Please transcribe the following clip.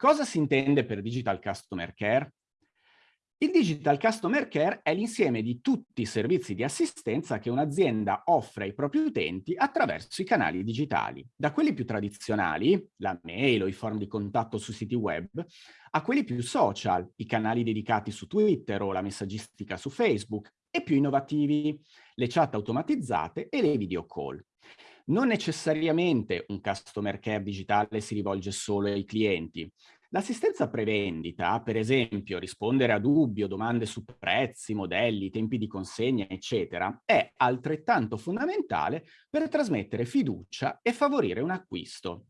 Cosa si intende per Digital Customer Care? Il Digital Customer Care è l'insieme di tutti i servizi di assistenza che un'azienda offre ai propri utenti attraverso i canali digitali, da quelli più tradizionali, la mail o i form di contatto su siti web, a quelli più social, i canali dedicati su Twitter o la messaggistica su Facebook, e più innovativi, le chat automatizzate e le video call. Non necessariamente un customer care digitale si rivolge solo ai clienti. L'assistenza prevendita, per esempio rispondere a dubbi o domande su prezzi, modelli, tempi di consegna, eccetera, è altrettanto fondamentale per trasmettere fiducia e favorire un acquisto.